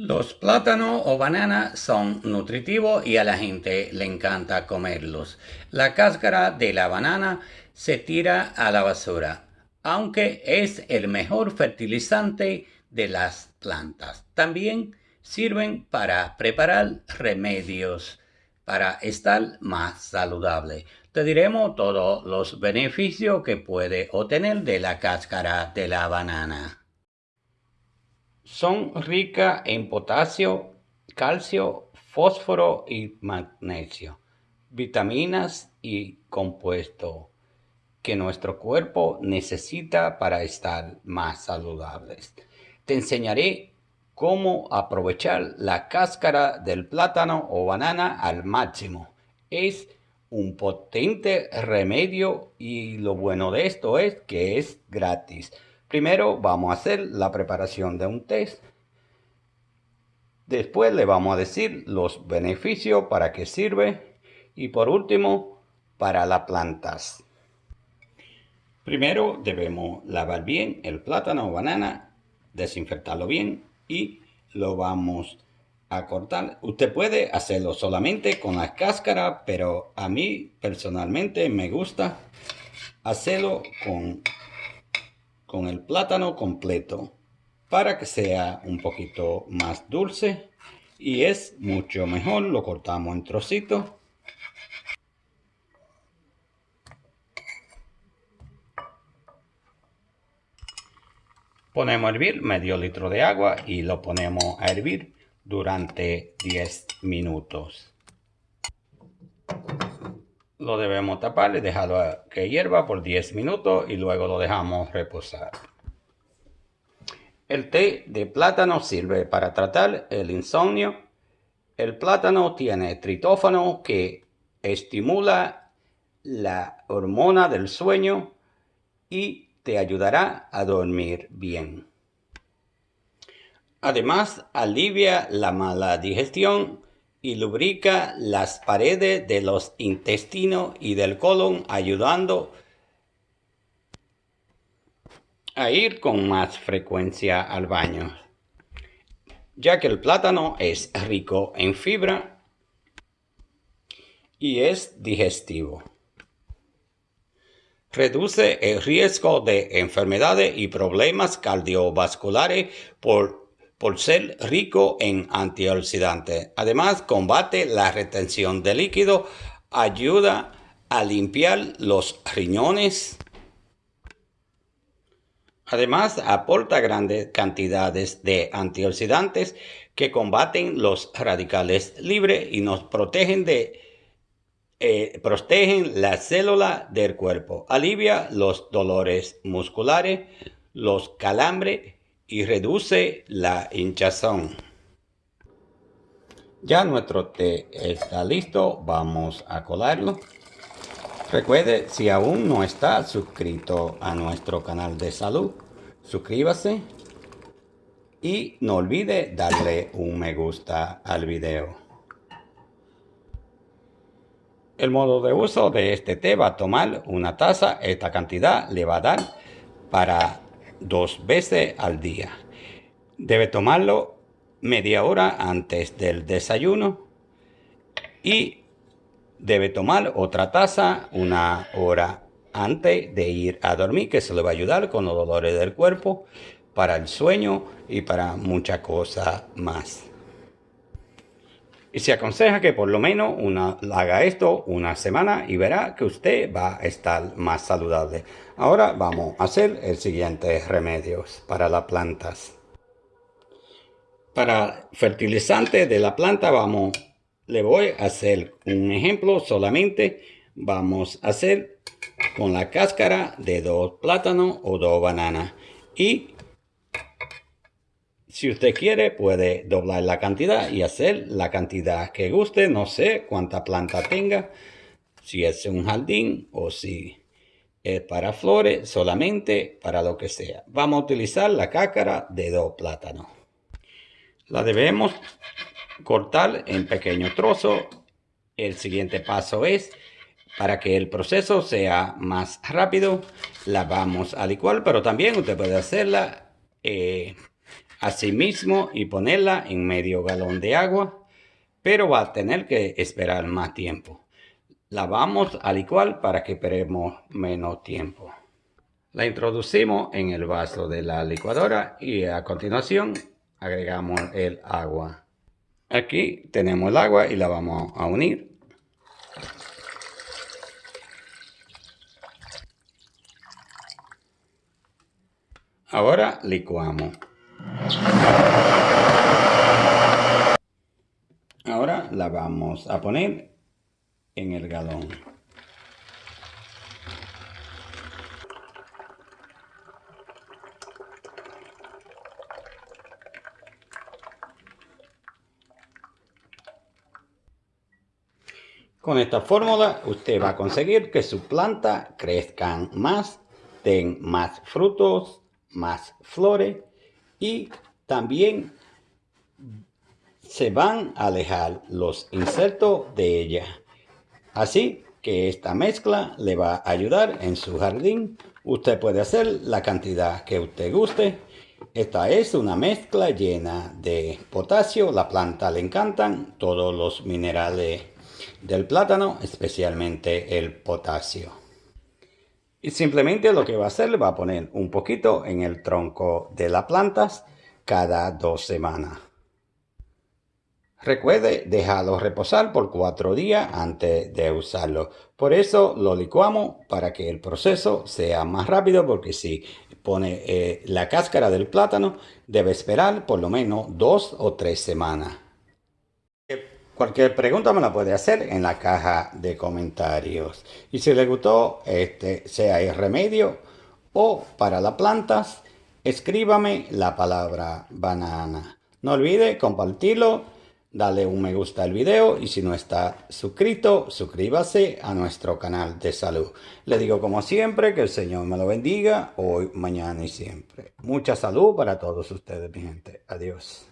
Los plátanos o bananas son nutritivos y a la gente le encanta comerlos. La cáscara de la banana se tira a la basura, aunque es el mejor fertilizante de las plantas. También sirven para preparar remedios para estar más saludable. Te diremos todos los beneficios que puede obtener de la cáscara de la banana. Son ricas en potasio, calcio, fósforo y magnesio, vitaminas y compuestos que nuestro cuerpo necesita para estar más saludables. Te enseñaré cómo aprovechar la cáscara del plátano o banana al máximo. Es un potente remedio y lo bueno de esto es que es gratis. Primero vamos a hacer la preparación de un test. Después le vamos a decir los beneficios para qué sirve. Y por último, para las plantas. Primero debemos lavar bien el plátano o banana, desinfectarlo bien y lo vamos a cortar. Usted puede hacerlo solamente con la cáscara, pero a mí personalmente me gusta hacerlo con con el plátano completo para que sea un poquito más dulce y es mucho mejor lo cortamos en trocitos. Ponemos a hervir medio litro de agua y lo ponemos a hervir durante 10 minutos lo debemos tapar y dejarlo que hierva por 10 minutos y luego lo dejamos reposar. El té de plátano sirve para tratar el insomnio. El plátano tiene tritófano que estimula la hormona del sueño y te ayudará a dormir bien. Además, alivia la mala digestión y lubrica las paredes de los intestinos y del colon ayudando a ir con más frecuencia al baño ya que el plátano es rico en fibra y es digestivo. Reduce el riesgo de enfermedades y problemas cardiovasculares por por ser rico en antioxidantes. Además, combate la retención de líquido, ayuda a limpiar los riñones. Además, aporta grandes cantidades de antioxidantes que combaten los radicales libres y nos protegen de eh, protegen la célula del cuerpo, alivia los dolores musculares, los calambres y reduce la hinchazón. Ya nuestro té está listo, vamos a colarlo. Recuerde, si aún no está suscrito a nuestro canal de salud, suscríbase y no olvide darle un me gusta al video. El modo de uso de este té va a tomar una taza, esta cantidad le va a dar para dos veces al día. Debe tomarlo media hora antes del desayuno y debe tomar otra taza una hora antes de ir a dormir que se le va a ayudar con los dolores del cuerpo para el sueño y para muchas cosas más. Y se aconseja que por lo menos una, haga esto una semana y verá que usted va a estar más saludable. Ahora vamos a hacer el siguiente remedios para las plantas. Para fertilizante de la planta vamos, le voy a hacer un ejemplo solamente. Vamos a hacer con la cáscara de dos plátanos o dos bananas. Y si usted quiere, puede doblar la cantidad y hacer la cantidad que guste. No sé cuánta planta tenga, si es un jardín o si es para flores, solamente para lo que sea. Vamos a utilizar la cácara de dos plátanos. La debemos cortar en pequeños trozos. El siguiente paso es, para que el proceso sea más rápido, la vamos a licuar, pero también usted puede hacerla eh, así mismo y ponerla en medio galón de agua, pero va a tener que esperar más tiempo. La vamos a licuar para que esperemos menos tiempo. La introducimos en el vaso de la licuadora y a continuación agregamos el agua. Aquí tenemos el agua y la vamos a unir. Ahora licuamos. Ahora la vamos a poner en el galón. Con esta fórmula usted va a conseguir que su planta crezcan más, den más frutos, más flores y también se van a alejar los insectos de ella. Así que esta mezcla le va a ayudar en su jardín. Usted puede hacer la cantidad que usted guste. Esta es una mezcla llena de potasio. La planta le encantan todos los minerales del plátano, especialmente el potasio. Y simplemente lo que va a hacer, le va a poner un poquito en el tronco de las plantas cada dos semanas. Recuerde dejarlo reposar por cuatro días antes de usarlo. Por eso lo licuamos para que el proceso sea más rápido porque si pone eh, la cáscara del plátano debe esperar por lo menos dos o tres semanas. Cualquier pregunta me la puede hacer en la caja de comentarios. Y si le gustó, este, sea el remedio o para las plantas, escríbame la palabra banana. No olvide compartirlo, darle un me gusta al video y si no está suscrito, suscríbase a nuestro canal de salud. Le digo como siempre que el Señor me lo bendiga hoy, mañana y siempre. Mucha salud para todos ustedes, mi gente. Adiós.